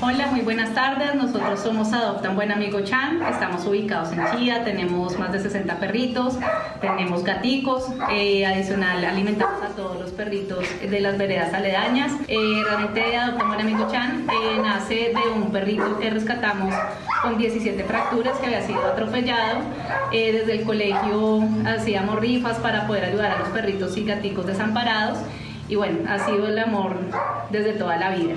muy buenas tardes. Nosotros somos Adoptan Buen Amigo Chan. Estamos ubicados en Chía, tenemos más de 60 perritos, tenemos gaticos, eh, adicional alimentamos a todos los perritos de las veredas aledañas. Eh, realmente Adoptan Buen Amigo Chan eh, nace de un perrito que rescatamos con 17 fracturas que había sido atropellado. desde el colegio hacíamos rifas para poder ayudar a los perritos y gaticos desamparados y bueno, ha sido el amor desde toda la vida.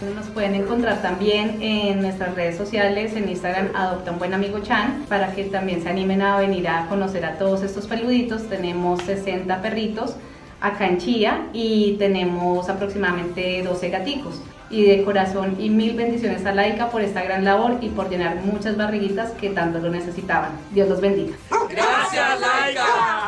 Nos pueden encontrar también en nuestras redes sociales, en Instagram Adopta un Buen Amigo Chan, para que también se animen a venir a conocer a todos estos peluditos. Tenemos 60 perritos acá en Chía y tenemos aproximadamente 12 gaticos. Y de corazón y mil bendiciones a Laika por esta gran labor y por llenar muchas barriguitas que tanto lo necesitaban. Dios los bendiga. Gracias Laika.